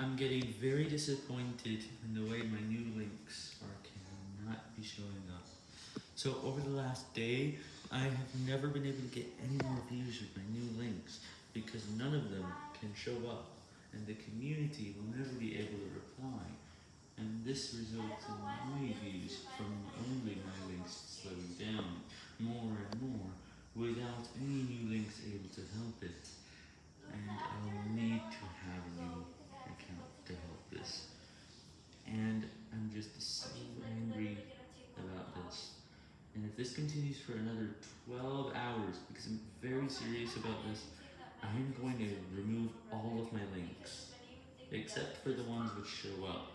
I'm getting very disappointed in the way my new links are cannot be showing up. So over the last day, I have never been able to get any more views with my new links because none of them can show up and the community will never be able to reply. And this results in my Just so angry about this. And if this continues for another 12 hours, because I'm very serious about this, I'm going to remove all of my links, except for the ones which show up.